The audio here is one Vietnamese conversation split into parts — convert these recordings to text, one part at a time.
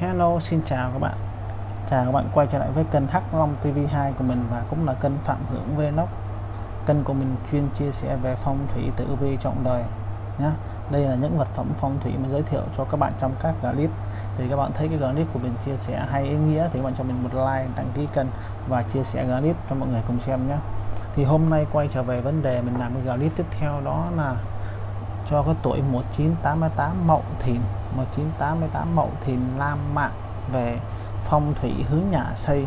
Hello xin chào các bạn. Chào các bạn quay trở lại với kênh Hắc Long TV2 của mình và cũng là kênh Phạm Hưởng Vlog. Kênh của mình chuyên chia sẻ về phong thủy tử vi trọng đời nhé Đây là những vật phẩm phong thủy mình giới thiệu cho các bạn trong các clip. Thì các bạn thấy cái clip của mình chia sẻ hay ý nghĩa thì các bạn cho mình một like, đăng ký kênh và chia sẻ clip cho mọi người cùng xem nhé Thì hôm nay quay trở về vấn đề mình làm cái clip tiếp theo đó là cho cái tuổi 1988 Mậu Thìn. 1988 Mậu Thìn Lam Mạng về phong thủy hướng nhà xây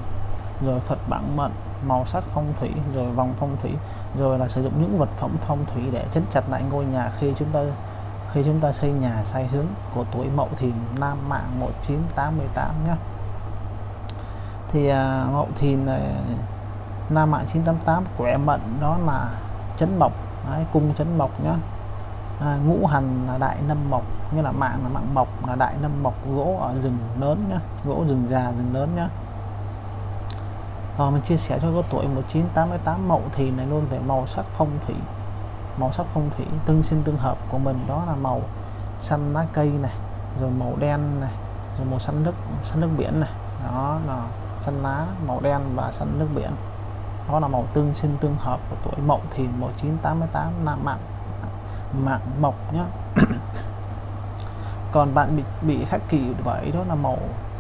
rồi Phật bản mệnh màu sắc phong thủy rồi vòng phong thủy rồi là sử dụng những vật phẩm phong thủy để chấn chặt lại ngôi nhà khi chúng ta khi chúng ta xây nhà sai hướng của tuổi Mậu Thìn Nam Mạng 1988 nhé thì à, Mậu Thìn này Nam Mạng 988 quẻ mệnh đó là chấn mộc Đấy, cung chấn mộc nhá à, ngũ hành là đại nâm mộc như là mạng là mạng mộc là đại nâm mộc gỗ ở rừng lớn nhá gỗ rừng già rừng lớn nhá. Rồi mình chia sẻ cho có tuổi 1988 mậu thì này luôn về màu sắc phong thủy. Màu sắc phong thủy tương sinh tương hợp của mình đó là màu xanh lá cây này rồi màu đen này rồi màu xanh nước xanh nước biển này. Đó là xanh lá màu đen và xanh nước biển. Đó là màu tương sinh tương hợp của tuổi mậu thì 1988 nam mạng mạng mộc nhá. Còn bạn bị bị khắc kỷ bởi đó là màu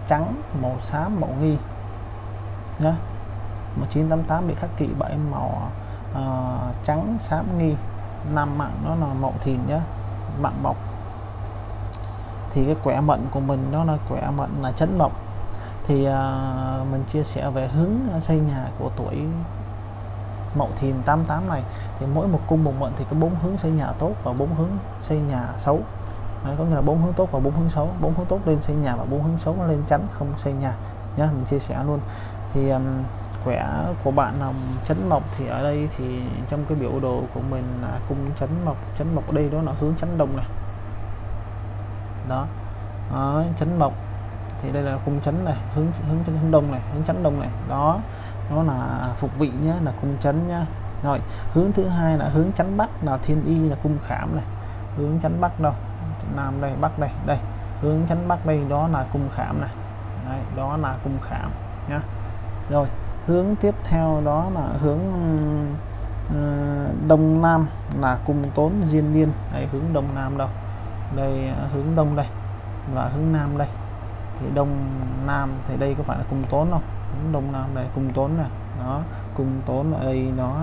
trắng màu xám màu nghi nhá. 1988 bị khắc kỷ bởi màu uh, trắng xám nghi. Nam mạng đó là mậu thìn nhá mạng mộc. Thì cái quẻ mệnh của mình đó là quẻ mệnh là chấn mộc. Thì uh, mình chia sẻ về hướng xây nhà của tuổi Mậu Thìn 88 này thì mỗi một cung một mệnh thì có bốn hướng xây nhà tốt và bốn hướng xây nhà xấu. Đấy, có nghĩa là bốn hướng tốt và bốn hướng xấu. Bốn hướng tốt lên xây nhà và bốn hướng xấu nó lên chắn không xây nhà. Nhá mình chia sẻ luôn. Thì um, khỏe của bạn là chấn mộc thì ở đây thì trong cái biểu đồ của mình là cung chấn mộc. Chấn mộc đây đó là hướng chấn đông này. Đó. À, chấn mộc thì đây là cung chấn này hướng hướng chấn hướng đông này hướng chấn đông này. Đó nó là phục vị nhé là cung chấn nhá. Rồi hướng thứ hai là hướng chắn bắc là thiên y là cung khảm này. Hướng chắn bắc đâu? Nam đây bắc đây đây. Hướng chắn bắc đây đó là cung khảm này. Đây, đó là cung khảm nhá. Rồi hướng tiếp theo đó là hướng uh, đông nam là cung tốn diên niên. Đây hướng đông nam đâu? Đây hướng đông đây và hướng nam đây. Thì đông nam thì đây có phải là cung tốn không? Đông nam đây cung tốn này đó cung tốn ở đây nó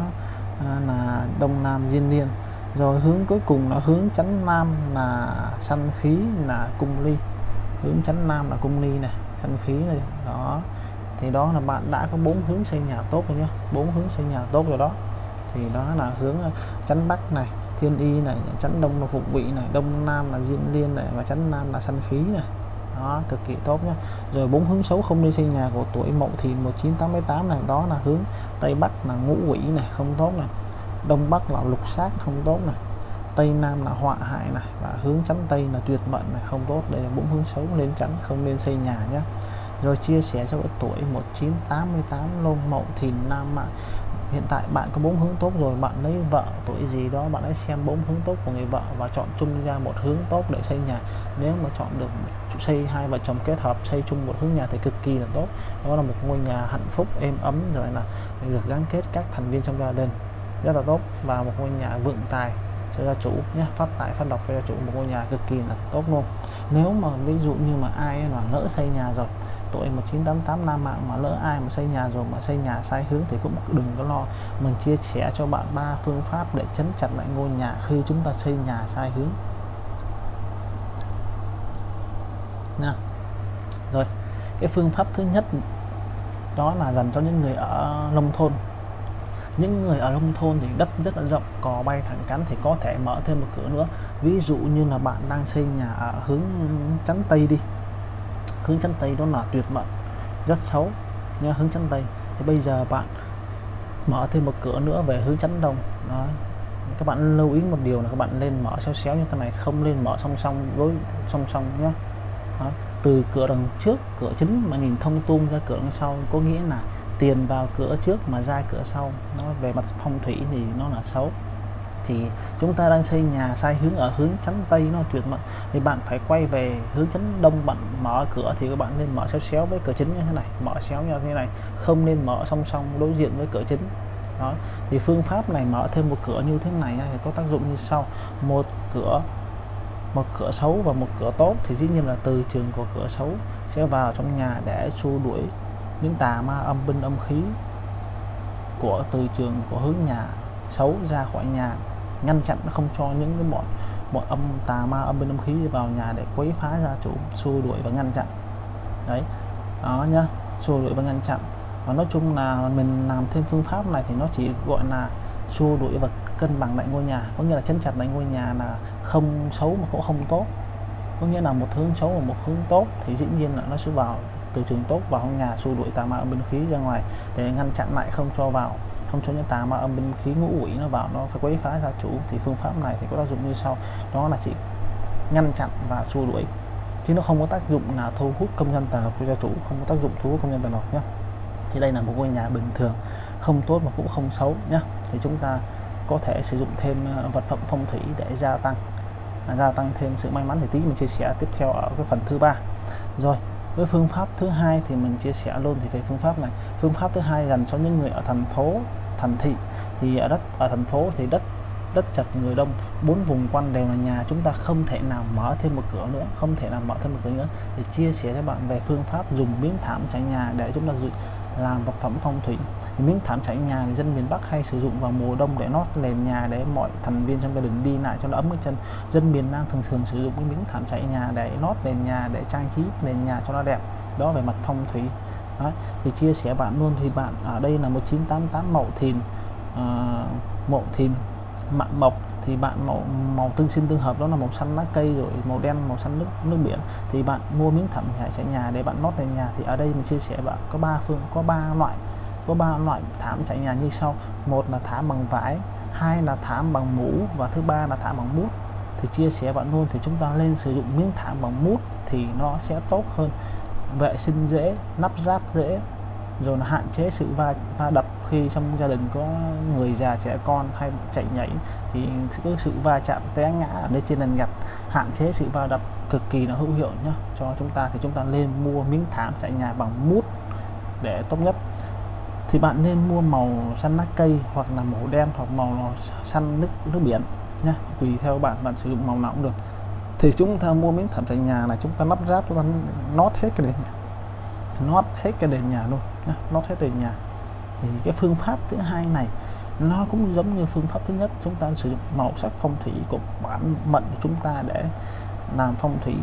à, là đông nam diên liên. Rồi hướng cuối cùng là hướng chánh nam là sanh khí là cung ly. Hướng chánh nam là cung ly này sanh khí này đó. Thì đó là bạn đã có bốn hướng xây nhà tốt rồi nhá bốn hướng xây nhà tốt rồi đó. Thì đó là hướng à, chánh bắc này thiên y này chánh đông là phục vị này đông nam là diên liên này và chánh nam là sanh khí này đó, cực kỳ tốt nhé rồi bốn hướng xấu không đi xây nhà của tuổi mậu thì 1988 này, đó là hướng tây bắc là ngũ quỷ này, không tốt này. Đông bắc là lục sát không tốt này. Tây nam là họa hại này và hướng chắn tây là tuyệt mệnh này, không tốt. Đây là bốn hướng xấu nên chắn, không nên xây nhà nhé rồi chia sẻ cho tuổi 1988 lông mậu thìn nam mạng hiện tại bạn có bốn hướng tốt rồi, bạn lấy vợ, tuổi gì đó, bạn hãy xem bốn hướng tốt của người vợ và chọn chung ra một hướng tốt để xây nhà. Nếu mà chọn được xây hai vợ chồng kết hợp, xây chung một hướng nhà thì cực kỳ là tốt. Đó là một ngôi nhà hạnh phúc, êm ấm, rồi là được gắn kết các thành viên trong gia đình. Rất là tốt. Và một ngôi nhà vượng tài cho gia chủ nhé. Phát tài, phát độc cho gia chủ, một ngôi nhà cực kỳ là tốt luôn. Nếu mà ví dụ như mà ai mà lỡ xây nhà rồi tuổi 1988 Nam Mạng mà lỡ ai mà xây nhà rồi mà xây nhà sai hướng thì cũng đừng có lo. Mình chia sẻ cho bạn ba phương pháp để chấn chặt lại ngôi nhà khi chúng ta xây nhà sai hướng. Nha. Rồi, cái phương pháp thứ nhất đó là dành cho những người ở nông thôn. Những người ở nông thôn thì đất rất là rộng, cò bay thẳng cắn thì có thể mở thêm một cửa nữa. Ví dụ như là bạn đang xây nhà ở hướng chắn tây đi hướng chân tay đó là tuyệt mệnh rất xấu. Nha hướng chân tay. Thì bây giờ bạn mở thêm một cửa nữa về hướng chắn đông. Đó các bạn lưu ý một điều là các bạn lên mở xéo xéo như thế này không lên mở song song với song song nhé. Đó. từ cửa đằng trước, cửa chính mà nhìn thông tung ra cửa đằng sau có nghĩa là tiền vào cửa trước mà ra cửa sau. Nó về mặt phong thủy thì nó là xấu thì chúng ta đang xây nhà sai hướng ở hướng chắn tây nó tuyệt mật. Thì bạn phải quay về hướng chắn đông, bạn mở cửa thì các bạn nên mở xéo xéo với cửa chính như thế này, mở xéo như thế này, không nên mở song song đối diện với cửa chính. Đó, thì phương pháp này mở thêm một cửa như thế này thì có tác dụng như sau. Một cửa một cửa xấu và một cửa tốt thì dĩ nhiên là từ trường của cửa xấu sẽ vào trong nhà để xua đuổi những tà ma âm binh âm khí của từ trường của hướng nhà xấu ra khỏi nhà ngăn chặn không cho những cái bọn bọn âm tà ma, âm binh âm khí vào nhà để quấy phá gia chủ, xua đuổi và ngăn chặn. Đấy, đó nhá, xua đuổi và ngăn chặn. Và nói chung là mình làm thêm phương pháp này thì nó chỉ gọi là xua đuổi và cân bằng lại ngôi nhà. Có nghĩa là chấn chặt lại ngôi nhà là không xấu mà cũng không tốt. Có nghĩa là một hướng xấu và một hướng tốt thì dĩ nhiên là nó sẽ vào từ trường tốt vào nhà xua đuổi tà ma, âm binh khí ra ngoài để ngăn chặn lại không cho vào không cho nhân tà ma âm binh khí ngũ quỷ nó vào, nó phải quấy phá gia chủ. Thì phương pháp này thì có tác dụng như sau. Đó là chỉ ngăn chặn và xua đuổi. Chứ nó không có tác dụng là thu hút công nhân tà lộc của gia chủ, không có tác dụng thu hút công nhân tà lộc nhé thì đây là một ngôi nhà bình thường, không tốt mà cũng không xấu nhé thì chúng ta có thể sử dụng thêm ờ, vật phẩm phong thủy để gia tăng. Gia tăng thêm sự may mắn. Thì tí mình chia sẻ tiếp theo ở cái phần thứ ba. Rồi với phương pháp thứ hai thì mình chia sẻ luôn thì về phương pháp này. Phương pháp thứ hai dành cho những người ở thành phố, thành thị. Thì ở đất, ở thành phố thì đất đất chật người đông. Bốn vùng quanh đều là nhà, chúng ta không thể nào mở thêm một cửa nữa, không thể nào mở thêm một cửa nữa. Để chia sẻ cho bạn về phương pháp dùng miếng thảm trải nhà để chúng ta làm vật phẩm phong thủy miếng thảm trải nhà thì dân miền Bắc hay sử dụng vào mùa đông để nót nền nhà để mọi thành viên trong gia đình đi lại cho nó ấm chân. Dân miền Nam thường thường sử dụng cái miếng thảm trải nhà để nót nền nhà để trang trí nền nhà cho nó đẹp. Đó về mặt phong thủy. Đó. thì chia sẻ bạn luôn thì bạn ở đây là 1988 mậu thìn uh, mậu thìn mạn mộc. Thì bạn màu màu tương sinh tương hợp đó là màu xanh lá cây rồi màu đen màu xanh nước nước biển. Thì bạn mua miếng thảm trải nhà để bạn nót nền nhà. Thì ở đây mình chia sẻ bạn có ba phương có ba loại có ba loại thảm chạy nhà như sau. Một là thảm bằng vải hai là thảm bằng mũ và thứ ba là thảm bằng mút thì chia sẻ bạn luôn thì chúng ta lên sử dụng miếng thảm bằng mút thì nó sẽ tốt hơn. Vệ sinh dễ nắp ráp dễ rồi là hạn chế sự va, va đập khi trong gia đình có người già trẻ con hay chạy nhảy. Thì có sự va chạm té ngã ở đây trên nền gạch hạn chế sự va đập cực kỳ là hữu hiệu nhá. Cho chúng ta thì chúng ta nên mua miếng thảm chạy nhà bằng mút để tốt nhất thì bạn nên mua màu xanh lá cây hoặc là màu đen hoặc màu xanh nước nước biển nhé tùy theo bạn bạn sử dụng màu nào cũng được. Thì chúng ta mua miếng thảm trần nhà này, chúng ta lắp ráp chúng ta nót hết cái nền nhà. Nót hết cái nền nhà luôn nhé nót hết nền nhà. Thì cái phương pháp thứ hai này, nó cũng giống như phương pháp thứ nhất, chúng ta sử dụng màu sắc phong thủy của bản mệnh của chúng ta để làm phong thủy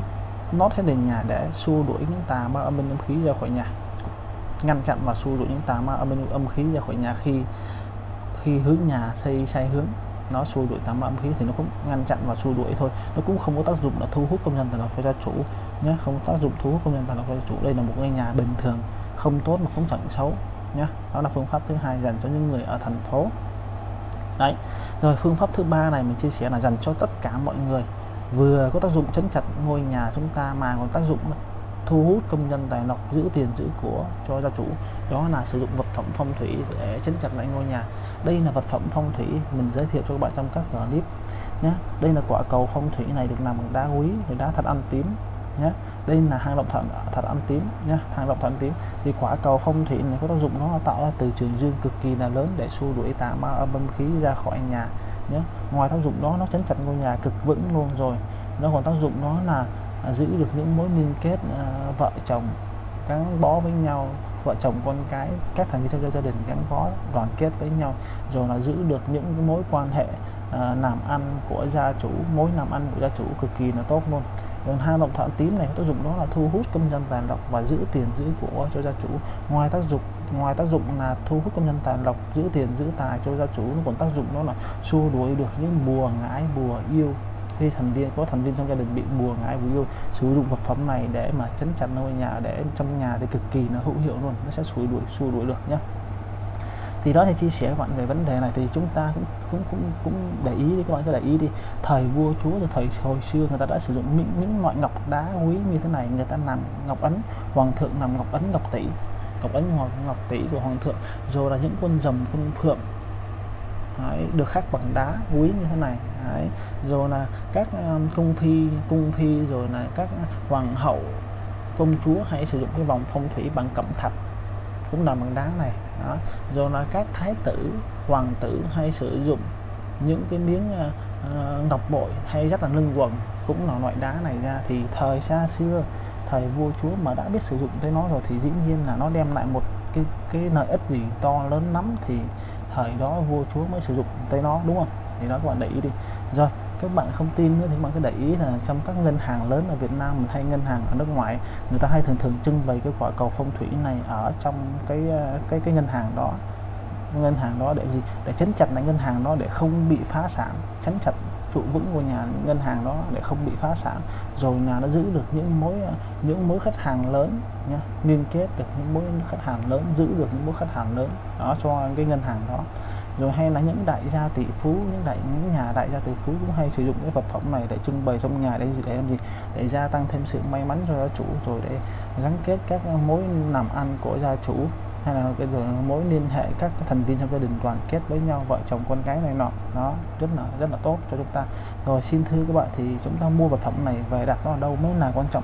nót hết nền nhà để xua đuổi những tà ma âm binh âm khí ra khỏi nhà ngăn chặn và xua đuổi những tà ma âm âm khí ra khỏi nhà khi khi hướng nhà xây, sai hướng. Nó xua đuổi tà ma âm khí thì nó cũng ngăn chặn và xua đuổi thôi. Nó cũng không có tác dụng là thu hút công nhân tài lộc cho gia chủ nhé không có tác dụng thu hút công nhân tài lộc cho gia chủ. Đây là một ngôi nhà bình thường, không tốt mà cũng chẳng xấu nhé đó là phương pháp thứ hai dành cho những người ở thành phố. Đấy. Rồi, phương pháp thứ ba này mình chia sẻ là dành cho tất cả mọi người. Vừa có tác dụng chấn chặt ngôi nhà chúng ta mà còn tác dụng thu hút công nhân tài lộc, giữ tiền giữ của cho gia chủ. Đó là sử dụng vật phẩm phong thủy để chấn chặt lại ngôi nhà. Đây là vật phẩm phong thủy mình giới thiệu cho các bạn trong các clip nhé. Đây là quả cầu phong thủy này được làm bằng đá quý, thì đá thật ăn tím nhé. Đây là hang động thận, thật ăn tím nhé, hang động thận tím. Thì quả cầu phong thủy này có tác dụng nó tạo ra từ trường dương cực kỳ là lớn để xua đuổi tà ma âm khí ra khỏi nhà nhé. Ngoài tác dụng đó, nó chấn chặt ngôi nhà cực vững luôn rồi. Nó còn tác dụng đó là giữ được những mối liên kết à, vợ chồng gắn bó với nhau vợ chồng con cái các thành viên trong gia đình gắn bó đoàn kết với nhau rồi là giữ được những cái mối quan hệ à, làm ăn của gia chủ mối làm ăn của gia chủ cực kỳ là tốt luôn. Còn hai động thợ tím này có tác dụng đó là thu hút công nhân tài lộc và giữ tiền giữ của cho gia chủ. Ngoài tác dụng ngoài tác dụng là thu hút công nhân tài lộc giữ tiền giữ tài cho gia chủ nó còn tác dụng đó là xua đuổi được những bùa ngãi bùa yêu khi thành viên có thành viên trong gia đình bị bùa ngải bùa yêu sử dụng vật phẩm này để mà chấn chặt ngôi nhà để trong nhà thì cực kỳ nó hữu hiệu luôn nó sẽ xua đuổi xua đuổi được nhé thì đó thì chia sẻ các bạn về vấn đề này thì chúng ta cũng cũng cũng cũng để ý đi các bạn cứ để ý đi. Thời vua chúa từ thời hồi xưa người ta đã sử dụng những, những loại ngọc đá quý như thế này người ta làm ngọc ấn hoàng thượng làm ngọc ấn ngọc tỷ ngọc ấn ngọc, ngọc tỷ của hoàng thượng. Rồi là những quân rồng quân phượng Đấy, được khắc bằng đá quý như thế này Đấy. rồi là các um, cung phi cung phi rồi là các hoàng hậu công chúa hãy sử dụng cái vòng phong thủy bằng cẩm thạch cũng là bằng đá này đó. rồi là các thái tử hoàng tử hay sử dụng những cái miếng uh, ngọc bội hay rất là lưng quần cũng là loại đá này ra thì thời xa xưa thời vua chúa mà đã biết sử dụng tới nó rồi thì dĩ nhiên là nó đem lại một cái cái lợi ích gì to lớn lắm thì thời đó vua chúa mới sử dụng tới nó, đúng không? Thì đó, các bạn để ý đi. Rồi, các bạn không tin nữa thì bạn cứ để ý là trong các ngân hàng lớn ở Việt Nam mình hay ngân hàng ở nước ngoài, người ta hay thường thường trưng bày cái quả cầu phong thủy này ở trong cái ờ, cái cái ngân hàng đó. Ngân hàng đó để gì? Để chấn chặt lại ngân hàng đó để không bị phá sản, chấn chặt trụ vững của nhà ngân hàng đó để không bị phá sản. Rồi nhà nó giữ được những mối những mối khách hàng lớn nhá, liên kết được những mối khách hàng lớn, giữ được những mối khách hàng lớn đó cho cái ngân hàng đó. Rồi hay là những đại gia tỷ phú, những đại, những nhà đại gia tỷ phú cũng hay sử dụng cái vật phẩm này để trưng bày trong nhà để để làm gì? Để gia tăng thêm sự may mắn cho gia chủ, rồi để gắn kết các mối làm ăn của gia chủ hay là cái mối liên hệ các thành viên trong gia đình đoàn kết với nhau vợ chồng con cái này nọ. Nó rất là rất là tốt cho chúng ta. Rồi xin thưa các bạn thì chúng ta mua vật phẩm này về đặt nó ở đâu mới là quan trọng?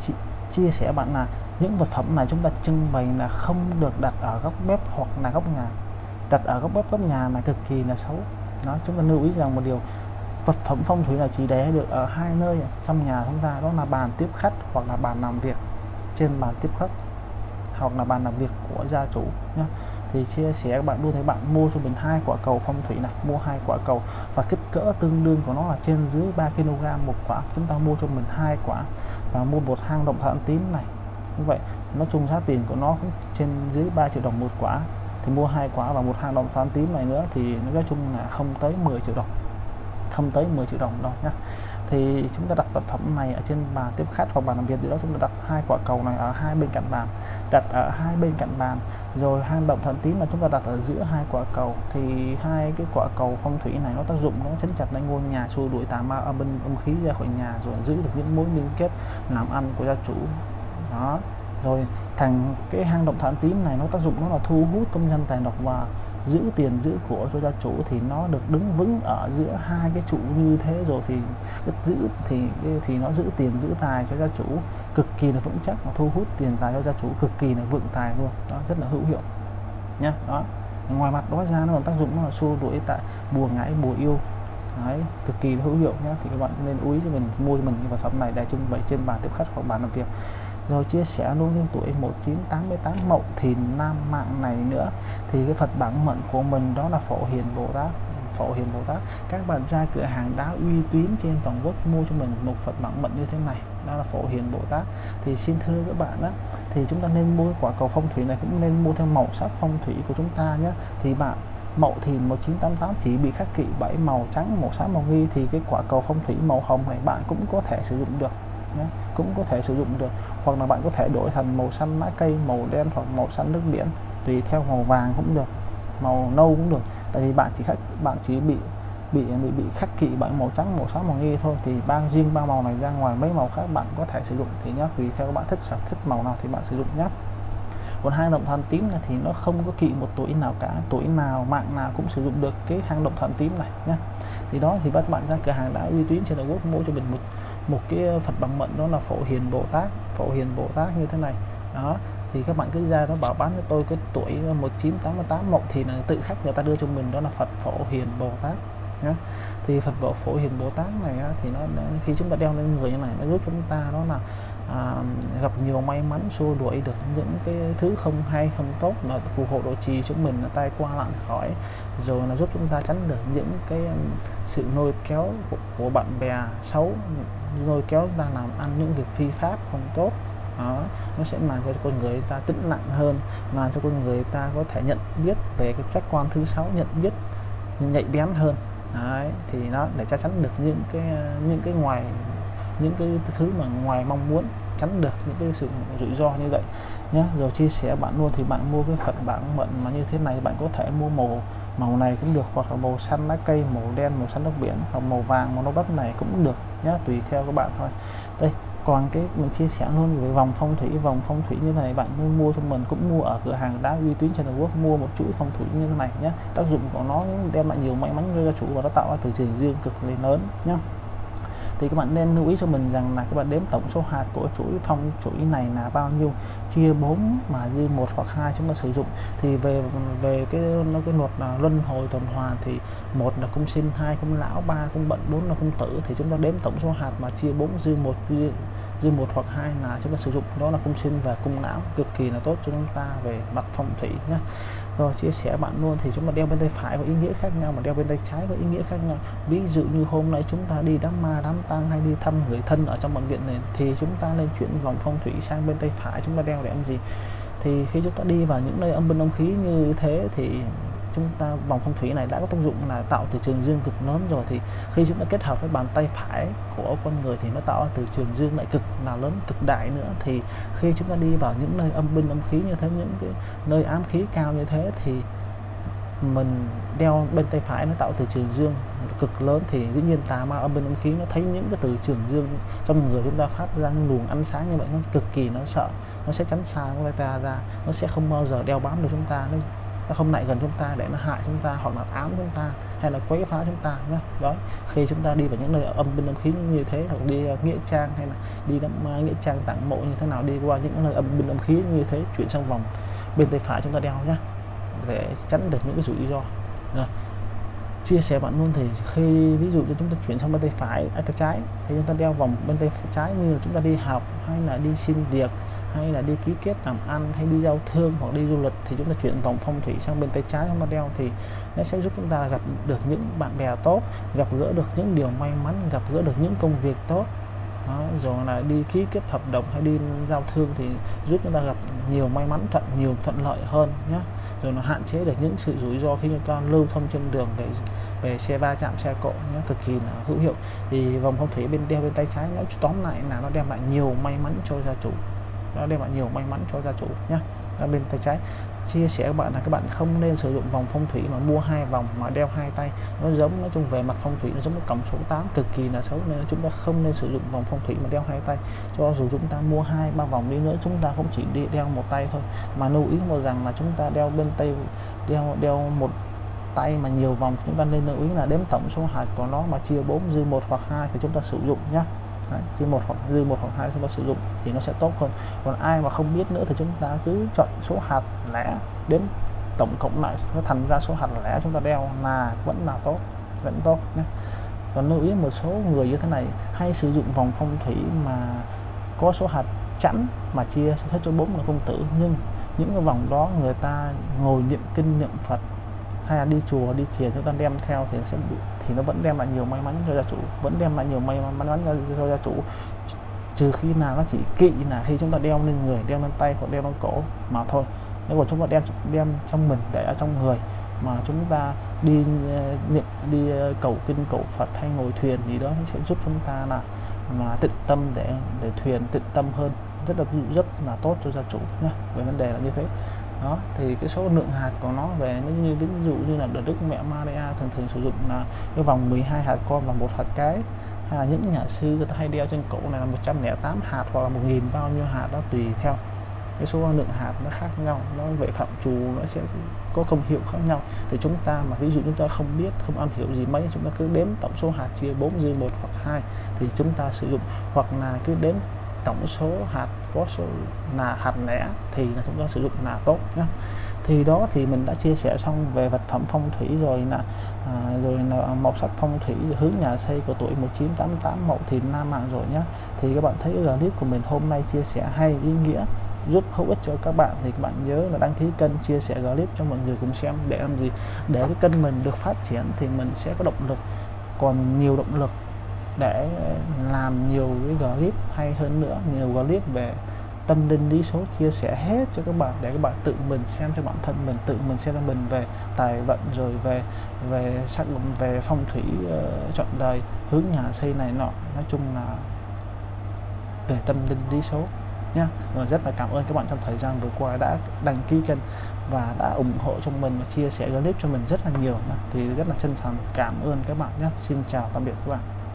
Chị, chia sẻ bạn là những vật phẩm này chúng ta trưng bày là không được đặt ở góc bếp hoặc là góc nhà. Đặt ở góc bếp góc nhà là cực kỳ là xấu. Đó chúng ta lưu ý rằng một điều vật phẩm phong thủy là chỉ để được ở hai nơi trong nhà chúng ta. Đó là bàn tiếp khách hoặc là bàn làm việc trên bàn tiếp khách hoặc là bàn làm việc của gia chủ nhé thì chia sẻ các bạn luôn thấy bạn mua cho mình hai quả cầu phong thủy này, mua hai quả cầu và kích cỡ tương đương của nó là trên dưới 3 kg một quả. Chúng ta mua cho mình hai quả và mua một hang động thận tím này. Như vậy nó chung giá tiền của nó cũng trên dưới 3 triệu đồng một quả. Thì mua hai quả và một hang động thận tím này nữa thì nói chung là không tới 10 triệu đồng. Không tới 10 triệu đồng đâu nhé thì chúng ta đặt vật phẩm này ở trên bàn tiếp khách hoặc bàn làm việc gì đó, chúng ta đặt hai quả cầu này ở hai bên cạnh bàn đặt ở hai bên cạnh bàn, rồi hang động thần tím là chúng ta đặt ở giữa hai quả cầu, thì hai cái quả cầu phong thủy này nó tác dụng, nó chấn chặt lên ngôi nhà, xua đuổi tà ma, âm binh, âm khí ra khỏi nhà, rồi giữ được những mối liên kết, làm ăn của gia chủ. Đó. Rồi thành cái hang động thần tím này nó tác dụng nó là thu hút công nhân tài độc và giữ tiền giữ của cho gia chủ, thì nó được đứng vững ở giữa hai cái trụ như thế rồi thì giữ thì thì nó giữ tiền giữ tài cho gia chủ cực kỳ là vững chắc và thu hút tiền tài cho gia chủ cực kỳ là vượng tài luôn. Đó rất là hữu hiệu nhá. Đó ngoài mặt đó ra nó còn tác dụng nó là xua đuổi tại bùa ngãi bùa yêu. Đấy, cực kỳ là hữu hiệu nhá. Thì các bạn nên lưu ý cho mình mua cho mình cái vật phẩm này để trưng bày trên bàn tiếp khách hoặc bàn làm việc. Rồi chia sẻ luôn cái tuổi 1988 mậu thìn nam mạng này nữa. Thì cái Phật bản mệnh của mình đó là Phổ Hiền Bồ Tát. Phổ Hiền Bồ Tát. Các bạn ra cửa hàng đá uy tín trên toàn quốc mua cho mình một Phật bản mệnh như thế này đó là Phổ Hiền Bồ Tát. Thì xin thưa các bạn á, thì chúng ta nên mua quả cầu phong thủy này cũng nên mua theo màu sắc phong thủy của chúng ta nhé. Thì bạn, Mậu Thìn 1988 chỉ bị khắc kỵ bảy màu trắng, màu xám, màu nghi thì cái quả cầu phong thủy màu hồng này bạn cũng có thể sử dụng được nhé. cũng có thể sử dụng được. Hoặc là bạn có thể đổi thành màu xanh lá cây, màu đen hoặc màu xanh nước biển, tùy theo màu vàng cũng được, màu nâu cũng được. Tại vì bạn chỉ khắc, bạn chỉ bị bị bị bị khắc kỵ bởi màu trắng, màu xám, màu nghi thôi. Thì ba riêng ba màu này ra ngoài mấy màu khác bạn có thể sử dụng. Thì nhá, tùy theo các bạn thích sở thích màu nào thì bạn sử dụng nhé còn hang động thần tím này thì nó không có kỵ một tuổi nào cả. Tuổi nào, mạng nào cũng sử dụng được cái hang động thần tím này nhé thì đó, thì các bạn ra cửa hàng đã uy tín trên toàn quốc, mua cho mình một một cái Phật bằng mệnh đó là Phổ Hiền Bồ Tát. Phổ Hiền Bồ Tát như thế này. Đó, thì các bạn cứ ra nó bảo bán cho tôi cái tuổi 1988 mộng thì là tự khắc người ta đưa cho mình, đó là Phật Phổ Hiền Bồ Tát nhá. Thì Phật Phổ Phổ Hiền Bồ Tát này thì nó khi chúng ta đeo lên người như này nó giúp chúng ta đó là à, gặp nhiều may mắn xua đuổi được những cái thứ không hay không tốt là phù hộ độ trì chúng mình là tay qua lặn khỏi. Rồi là giúp chúng ta tránh được những cái sự lôi kéo của, của bạn bè xấu lôi kéo ta làm ăn những việc phi pháp không tốt. Đó nó sẽ làm cho con người ta tĩnh lặng hơn làm cho con người ta có thể nhận biết về cái giác quan thứ sáu nhận biết nhạy bén hơn. Đấy, thì nó để chắc chắn được những cái những cái ngoài những cái thứ mà ngoài mong muốn tránh được những cái sự rủi ro như vậy nhé rồi chia sẻ bạn mua thì bạn mua cái phần bảng mận mà như thế này bạn có thể mua màu màu này cũng được hoặc là màu xanh lá cây màu đen màu xanh nước biển hoặc màu vàng màu nâu đất này cũng được nhé tùy theo các bạn thôi còn cái mình chia sẻ luôn về vòng phong thủy, vòng phong thủy như thế này bạn nên mua cho mình, cũng mua ở cửa hàng đá uy tín trên toàn Quốc, mua một chuỗi phong thủy như thế này nhé tác dụng của nó đem lại nhiều may mắn cho gia chủ và nó tạo ra từ trường dương cực lên lớn nhé thì các bạn nên lưu ý cho mình rằng là các bạn đếm tổng số hạt của chuỗi phong chuỗi này là bao nhiêu? Chia 4 mà dư một hoặc hai chúng ta sử dụng. Thì về về cái, nó cái luật là luân hồi tuần hoàn thì một là cung sinh, hai cung lão, ba cung bận, bốn là cung tử. Thì chúng ta đếm tổng số hạt mà chia 4 dư một dư dư một hoặc hai là chúng ta sử dụng. Đó là cung sinh và cung não cực kỳ là tốt cho chúng ta về mặt phong thủy nhé rồi, chia sẻ bạn luôn thì chúng ta đeo bên tay phải có ý nghĩa khác nhau mà đeo bên tay trái có ý nghĩa khác nhau. Ví dụ như hôm nay chúng ta đi đám ma, đám tang hay đi thăm người thân ở trong bệnh viện này thì chúng ta nên chuyển vòng phong thủy sang bên tay phải chúng ta đeo để làm gì? Thì khi chúng ta đi vào những nơi âm binh âm khí như thế thì chúng ta vòng phong thủy này đã có tác dụng là tạo từ trường dương cực lớn rồi, thì khi chúng ta kết hợp với bàn tay phải của con người thì nó tạo từ trường dương lại cực, là lớn cực đại nữa. Thì khi chúng ta đi vào những nơi âm binh âm khí như thế, những cái nơi ám khí cao như thế, thì mình đeo bên tay phải nó tạo từ trường dương cực lớn, thì dĩ nhiên tà ma âm binh âm khí nó thấy những cái từ trường dương trong người chúng ta phát ra luồng ánh sáng như vậy, nó cực kỳ nó sợ, nó sẽ tránh xa chúng ta ra, nó sẽ không bao giờ đeo bám được chúng ta, nó nó không lại gần chúng ta để nó hại chúng ta hoặc là ám chúng ta hay là quấy phá chúng ta nhé đó khi chúng ta đi vào những nơi âm binh âm khí như thế hoặc đi ờ, nghĩa trang hay là đi đám uh, nghĩa trang tặng mộ như thế nào đi qua những nơi âm binh âm khí như thế chuyển sang vòng bên tay phải chúng ta đeo nhé để tránh được những cái rủi ro. Rồi chia sẻ bạn luôn thì khi ví dụ như chúng ta chuyển sang bên tay phải à, tay trái thì chúng ta đeo vòng bên tay trái như là chúng ta đi học hay là đi xin việc hay là đi ký kết làm ăn hay đi giao thương hoặc đi du lịch thì chúng ta chuyển vòng phong thủy sang bên tay trái chúng ta đeo thì nó sẽ giúp chúng ta gặp được những bạn bè tốt gặp gỡ được những điều may mắn gặp gỡ được những công việc tốt. Đó, rồi là đi ký kết hợp đồng hay đi giao thương thì giúp chúng ta gặp nhiều may mắn thuận nhiều thuận lợi hơn nhé rồi nó hạn chế được những sự rủi ro khi chúng ta lưu thông trên đường về về xe va chạm xe cộ nhé cực kỳ là hữu hiệu. Thì vòng phong thủy bên đeo bên tay trái nó tóm lại là nó đem lại nhiều may mắn cho gia chủ nó đem lại nhiều may mắn cho gia chủ nhé ở bên tay trái. Chia sẻ các bạn là các bạn không nên sử dụng vòng phong thủy mà mua hai vòng mà đeo hai tay. Nó giống, nói chung về mặt phong thủy nó giống một cổng số 8 cực kỳ là xấu. Nên chúng ta không nên sử dụng vòng phong thủy mà đeo hai tay. Cho dù chúng ta mua hai, ba vòng đi nữa, chúng ta không chỉ đi đeo một tay thôi. Mà lưu ý một rằng là chúng ta đeo bên tay, đeo đeo một tay mà nhiều vòng, chúng ta nên lưu ý là đếm tổng số hạt của nó mà chia 4 dư một hoặc hai thì chúng ta sử dụng nhé Đấy, chỉ một hoặc dư một hoặc hai chúng ta sử dụng thì nó sẽ tốt hơn. Còn ai mà không biết nữa thì chúng ta cứ chọn số hạt lẻ đến tổng cộng lại nó thành ra số hạt lẻ chúng ta đeo là vẫn là tốt vẫn tốt nhé. Còn lưu ý một số người như thế này hay sử dụng vòng phong thủy mà có số hạt chẵn mà chia hết cho bốn là công tử. Nhưng những cái vòng đó người ta ngồi niệm kinh niệm Phật hay là đi chùa đi thiền chúng ta đem theo thì sẽ bị, thì nó vẫn đem lại nhiều may mắn cho gia chủ vẫn đem lại nhiều may mắn cho, cho gia chủ. Trừ khi nào nó chỉ kỵ là khi chúng ta đeo lên người đeo lên tay hoặc đeo lên cổ mà thôi. Nếu mà chúng ta đem đem trong mình để ở trong người mà chúng ta đi ờ, niệm đi ờ, cầu kinh cầu Phật hay ngồi thuyền gì đó sẽ giúp chúng ta là mà tịnh tâm để để thuyền tịnh tâm hơn. Rất là rất là tốt cho gia chủ nhé về vấn đề là như thế đó, thì cái số lượng hạt của nó về nó như, ví dụ như là đức mẹ Maria thường thường sử dụng là cái vòng 12 hạt con và một hạt cái. Hay là những nhà sư người ta hay đeo trên cổ này là 108 hạt hoặc là một nghìn bao nhiêu hạt đó tùy theo. Cái số lượng hạt nó khác nhau, nó về phạm trù, nó sẽ có công hiệu khác nhau. Thì chúng ta mà ví dụ chúng ta không biết, không am hiểu gì mấy, chúng ta cứ đếm tổng số hạt chia 4 dư một hoặc hai thì chúng ta sử dụng. Hoặc là cứ đếm tổng số hạt có số là hạt lẻ thì là chúng ta sử dụng là tốt nhé. Thì đó thì mình đã chia sẻ xong về vật phẩm phong thủy rồi là à, rồi là màu sắc phong thủy hướng nhà xây của tuổi 1988 mậu thìn nam mạng rồi nhé. Thì các bạn thấy clip của mình hôm nay chia sẻ hay ý nghĩa giúp hữu ích cho các bạn thì các bạn nhớ là đăng ký kênh chia sẻ clip cho mọi người cùng xem để làm gì? Để cái kênh mình được phát triển thì mình sẽ có động lực còn nhiều động lực để làm nhiều cái clip hay hơn nữa nhiều clip về tâm linh lý số chia sẻ hết cho các bạn để các bạn tự mình xem cho bản thân mình tự mình xem cho mình về tài vận rồi về về sắc về phong thủy ờ, uh, chọn đời hướng nhà xây này nọ. Nói chung là về tâm linh lý số nha rồi rất là cảm ơn các bạn trong thời gian vừa qua đã đăng ký kênh và đã ủng hộ cho mình và chia sẻ clip cho mình rất là nhiều thì rất là chân thành cảm ơn các bạn nhé xin chào tạm biệt các bạn.